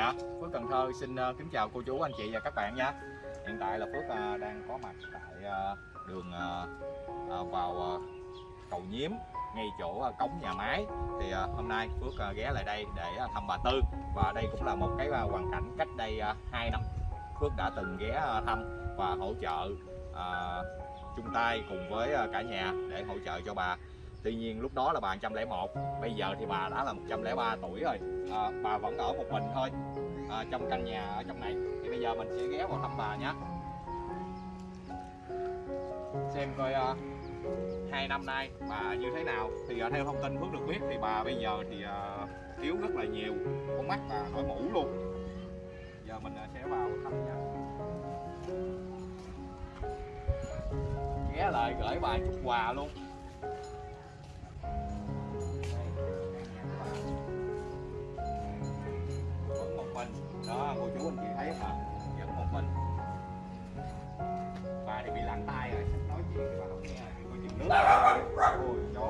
Dạ, Phước Cần Thơ xin ờ, kính chào cô chú, anh chị và các bạn nha. Hiện tại là Phước ờ, đang có mặt tại ờ, đường vào cầu Nhiếm ngay chỗ cống nhà máy. Thì hôm nay Phước ghé lại đây để thăm bà Tư và đây cũng là một cái hoàn cảnh cách đây uh, 2 năm Phước đã từng ghé thăm và hỗ trợ chung tay cùng với cả nhà để hỗ trợ cho bà. Tuy nhiên lúc đó là bà 101, bây giờ thì bà đã là 103 tuổi rồi. À, bà vẫn ở một mình thôi à, trong căn nhà ở trong này. Thì bây giờ mình sẽ ghé vào thăm bà nhé xem coi à, hai năm nay bà như thế nào. Thì à, theo thông tin Phước được biết thì bà bây giờ thì à, yếu rất là nhiều. Con mắt và đổi mũ luôn. Giờ mình à, sẽ vào thăm nha ghé lại gửi bà chút quà luôn. Mình. Đó cô chú anh chị thấy không? Vẫn một mình. Bà thì bị lặng tay rồi sắp nói chuyện thì bà không nghe thì cô chừng nước. Ôi chó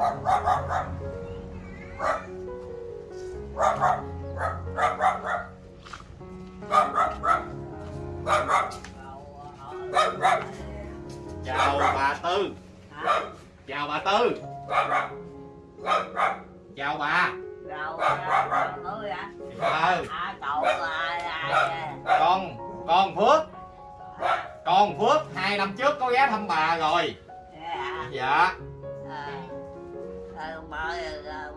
chào bà tư. Chào bà tư. Chào bà Ờ À. Cậu con con phước. Con phước hai năm trước có ghé thăm bà rồi. Dạ. À, mời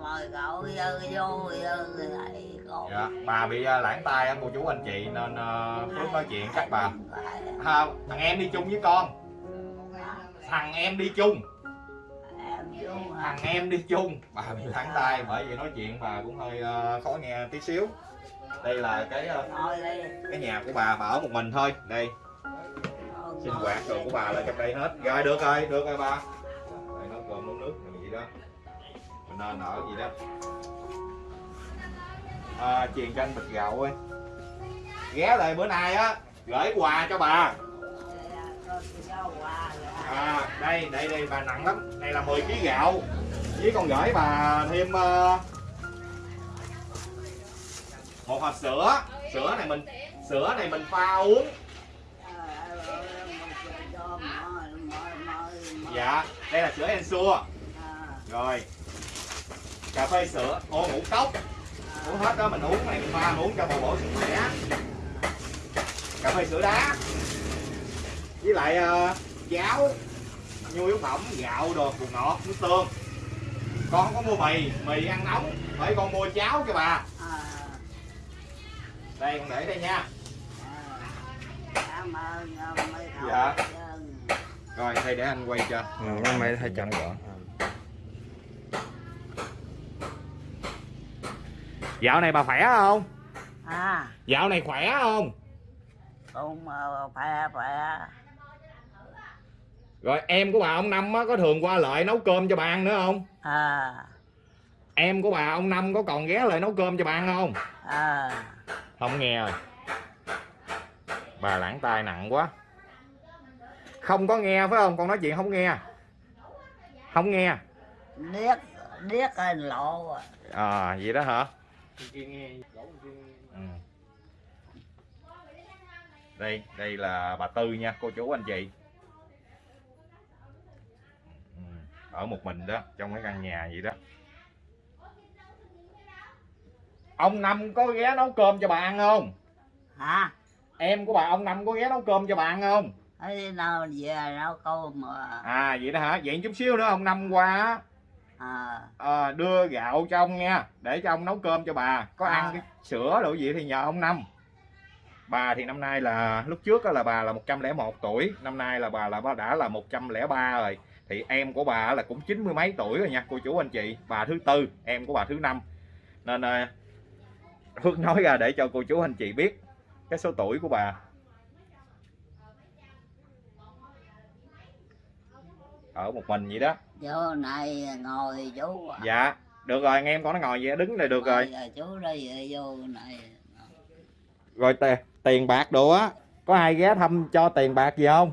mời cậu vô vô lại cậu. dạ bà bị lãng tay á cô chú anh chị nên uh, phước nói chuyện chắc bà. ha, thằng em đi chung với con. Thằng em đi chung? Thằng em đi chung. Bà bị thẳng tay bởi vì nói chuyện bà cũng hơi uh, khó nghe tí xíu. Đây là cái uh, cái nhà của bà bà ở một mình thôi. Đây. Sinh hoạt đồ của bà là trong đây hết. Rồi được rồi được rồi ba? đây nấu cơm nấu nước gì đó. Mình nên ở gì đó. Ờ, à, truyền cho anh bịch gạo ơi. Ghé lại bữa nay á gửi quà cho bà à đây đây đây bà nặng lắm. Này là 10 kg gạo. Với con gửi bà thêm uh, một hộp sữa. Sữa này mình sữa này mình pha uống. Dạ đây là sữa Ensure rồi. Cà phê sữa. Ô ngũ cốc. Uống hết đó mình uống này mình pha uống cho bầu bổ sức khỏe. Cà phê sữa đá. Với lại ờ, uh, cháo nhu yếu phẩm gạo đồ bột ngọt nước tương. Con không có mua mì mì ăn nóng phải con mua cháo cho bà. Đây con để đây nha. Mấy cậu. Dạ. rồi đây để anh quay cho. Ừ, mấy mấy hai trăm gọn dạo này bà khỏe không? À, dạo này khỏe không? Cũng ờ, khỏe khỏe. Rồi em của bà ông năm á có thường qua lại nấu cơm cho bà ăn nữa không? À, em của bà ông năm có còn ghé lại nấu cơm cho bà ăn không? À, không nghe rồi. Bà lãng tai nặng quá. Không có nghe phải không? Con nói chuyện không nghe. Không nghe. Điếc điếc hình lộ. à. Vậy đó hả? Ừ. đây đây là bà tư nha cô chú anh chị ừ. Ở một mình đó trong cái căn nhà vậy đó. Ông năm có ghé nấu cơm cho bà ăn không? Hả? em của bà ông năm có ghé nấu cơm cho bà ăn không? Thế nào về nấu cơm mà. à vậy đó hả? Vậy chút xíu nữa ông năm qua À, à, đưa gạo cho ông nha để cho ông nấu cơm cho bà. Có À. ăn cái sữa đồ gì thì nhờ ông năm. Bà thì năm nay là lúc trước á là bà là 101 tuổi năm nay là bà là bà đã là 103 rồi thì em của bà là cũng chín mươi mấy tuổi rồi nha cô chú anh chị bà thứ tư em của bà thứ năm nên à, Phước nói ra để cho cô chú anh chị biết cái số tuổi của bà ở một mình vậy đó chỗ này ngồi chú. à. dạ được rồi anh em con nó ngồi vậy đứng đây được rồi chú đây vô này. rồi tiền tiền bạc đồ á có ai ghé thăm cho tiền bạc gì không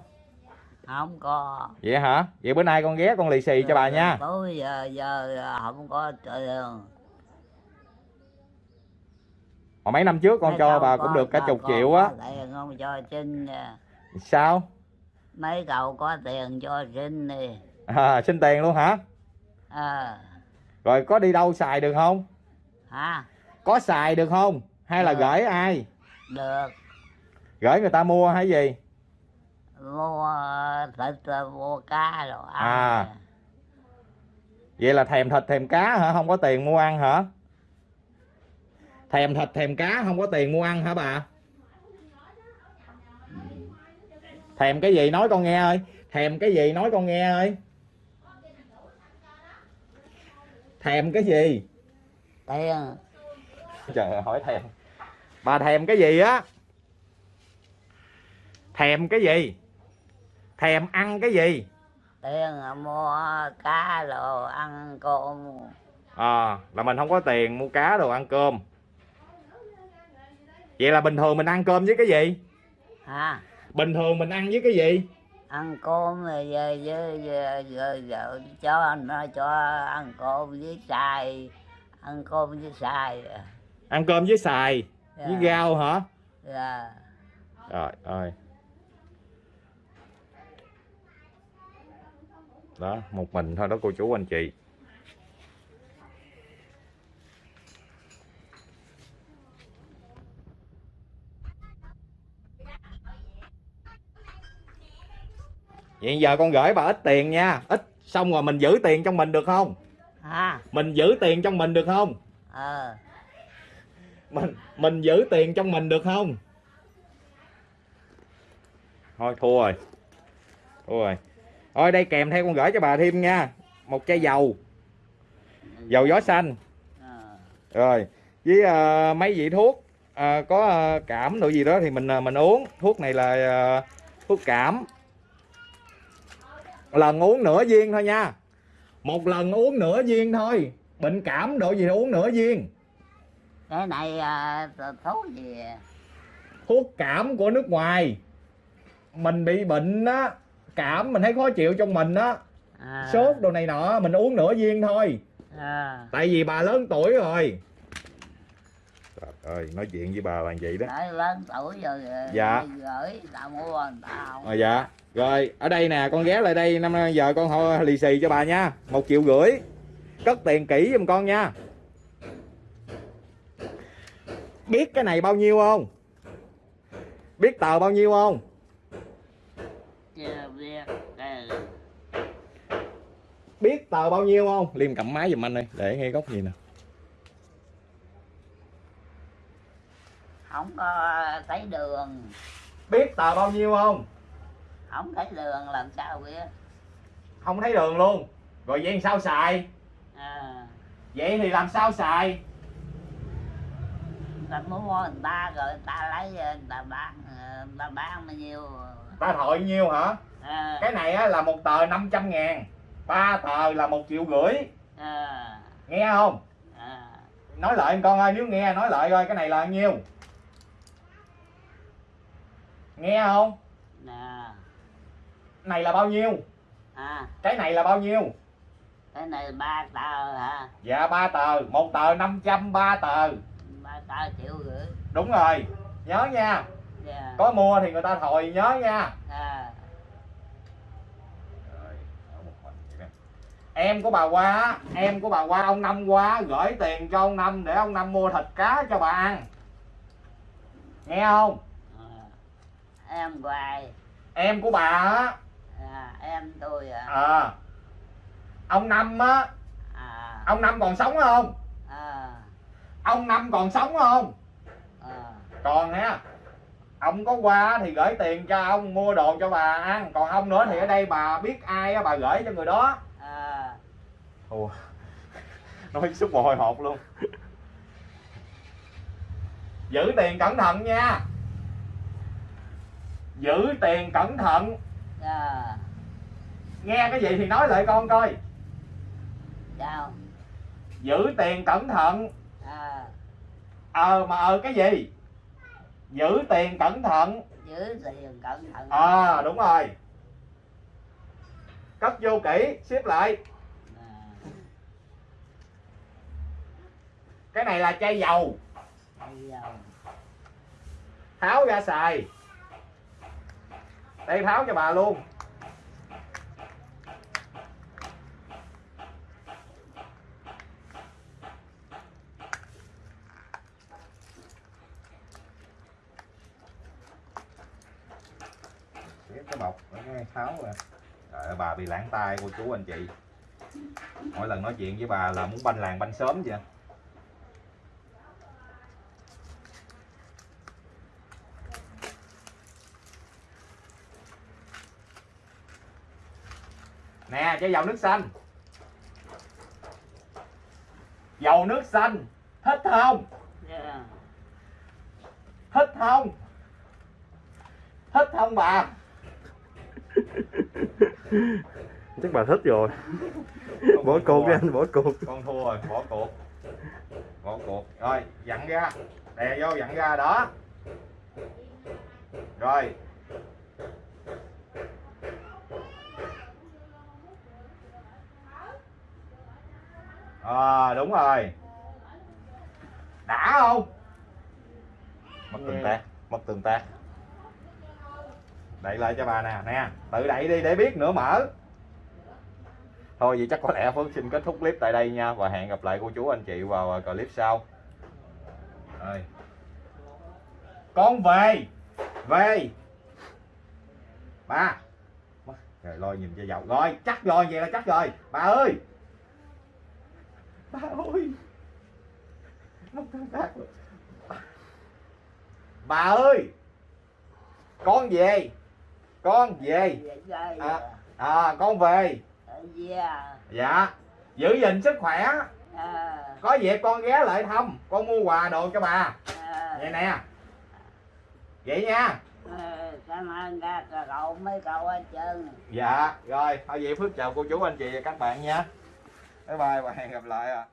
Không có. vậy hả? Vậy bữa nay con ghé con lì xì cho bà nha. Tối giờ giờ không có tiền. Hồi mấy năm trước con Mấy cho bà có- cũng được cả chục triệu á. cho xin à. sao? Mấy cậu có tiền cho xin đi à, xin tiền luôn hả? Ờ rồi có đi đâu xài được không? Hả? Có xài được không? Hay là Được. gửi ai? Được. Gửi người ta mua hay gì mua thịt mua cá rồi ăn. À. vậy là thèm thịt thèm cá hả? Không có tiền mua ăn hả? Thèm thịt thèm cá không có tiền mua ăn hả bà? Thèm cái gì nói con nghe ơi. Thèm cái gì nói con nghe ơi. Thèm cái gì? Tiền. Trời hỏi thèm. Bà thèm cái gì á? Thèm cái gì thèm ăn cái gì? Tiền mua cá rồi ăn cơm. À là mình không có tiền mua cá đồ ăn cơm. Vậy là bình thường mình ăn cơm với cái gì? Hả? Bình thường mình ăn với cái gì? Ăn cơm rồi giờ giờ, giờ cho nó cho ăn cơm với xài ăn cơm với xài. Ăn cơm với xài với Dạ. rau hả? Dạ. rồi ơi đó một mình thôi đó cô chú anh chị. Vậy giờ con gửi bà ít tiền nha. Ít xong rồi mình giữ tiền trong mình được không? Hả mình giữ tiền trong mình được không? Ờ. Mình mình giữ tiền trong mình được không? Thôi thua rồi. Thua rồi thôi đây kèm theo con gửi cho bà thêm nha. Một chai dầu. Dầu gió xanh. Rồi. Với ờ, mấy vị thuốc ờ, có ờ, cảm đồ gì đó thì mình ờ, mình uống. Thuốc này là ờ, thuốc cảm. Lần uống nửa viên thôi nha. Một lần uống nửa viên thôi. Bệnh cảm độ gì uống nửa viên. Cái này à, thuốc gì? Thuốc cảm của nước ngoài. Mình bị bệnh á cảm mình thấy khó chịu trong mình á. À, sốt đồ này nọ mình uống nửa viên thôi. À, tại vì bà lớn tuổi rồi. Trời ơi nói chuyện với bà là vậy đó. Nói lớn tuổi rồi Dạ. gửi tao mua người ta không à, dạ. Rồi ở đây nè con ghé lại đây. Năm giờ con họ lì xì cho bà nha. Một triệu rưỡi. Cất tiền kỹ giùm con nha. Biết cái này bao nhiêu không? Biết tờ bao nhiêu không chưa biết cái biết tờ bao nhiêu không? Liêm cầm máy giùm anh đây để ngay góc gì nè. Không có thấy đường. Biết tờ bao nhiêu không? Không thấy đường làm sao biết? Không thấy đường luôn. Rồi vậy làm sao xài? À, vậy thì làm sao xài? Ta mua người ta rồi người ta lấy người ta bán người ta bán bao nhiêu. Ta thội nhiêu hả? À, cái này á, là một tờ 500 ngàn ba tờ là một triệu rưỡi. À, nghe không? À, nói lại em con ơi nếu nghe nói lại coi cái này là bao nhiêu? Nghe không? Nè. Này là bao nhiêu? À, cái này là bao nhiêu? Cái này ba tờ hả? Dạ ba tờ. Một tờ 500 ba tờ. Ba tờ triệu rưỡi. Đúng rồi. Nhớ nha. Dạ. có mua thì người ta thòi nhớ nha. À, em của bà qua em của bà qua ông năm qua gửi tiền cho ông năm để ông năm mua thịt cá cho bà ăn. Nghe không? À. em hoài em của bà á. À, em tôi à, à, ông năm á. À, ông năm còn sống không? À, ông năm còn sống không? À, còn ha ông có qua thì gửi tiền cho ông mua đồ cho bà ăn còn không nữa thì ở đây bà biết ai á bà gửi cho người đó à, Ủa. nói xúc mồ hôi hột luôn. Giữ tiền cẩn thận nha. Giữ tiền cẩn thận. À, nghe cái gì thì nói lại con coi. Sao giữ tiền cẩn thận. À, ờ mà ờ cái gì? Giữ tiền cẩn thận. Giữ tiền cẩn thận. À đúng rồi cất vô kỹ, xếp lại. Cái này là chai dầu. Tháo ra xài. Đây, tháo cho bà luôn. Cái bọc ở cái tháo rồi Trời ơi, bà bị lãng tay cô chú anh chị. Mỗi lần nói chuyện với bà là muốn banh làng banh sớm vậy. Nè cho dầu nước xanh. Dầu nước xanh. Thích không? Yeah. thích không? Thích không bà chắc bà thích rồi. Bỏ cuộc đi anh bỏ cuộc con thua rồi bỏ cuộc bỏ cuộc rồi dặn ra. Đè vô dặn ra đó. Rồi. À, đúng rồi. Đã không? Mất tương tác mất tương tác đẩy lại cho bà nè nè. Tự đẩy đi để biết nữa, mở. Thôi vậy chắc có lẽ Phước xin kết thúc clip tại đây nha và hẹn gặp lại cô chú anh chị vào à, clip sau. Rồi. Con về. Về. Ba. Rồi, lo nhìn cho giàu. Rồi, chắc rồi, vậy là chắc rồi. Bà ơi. Bà ơi. Bà ơi. Con về con về. À. à con về. Yeah. dạ giữ gìn sức khỏe. À, có việc con ghé lại thăm con mua quà đồ cho bà. À, vậy nè. Vậy nha. À, cảm ơn các cậu mấy cậu hết trơn. Dạ rồi thôi vậy phước chào cô chú anh chị và các bạn nha. Bye bye và hẹn gặp lại ạ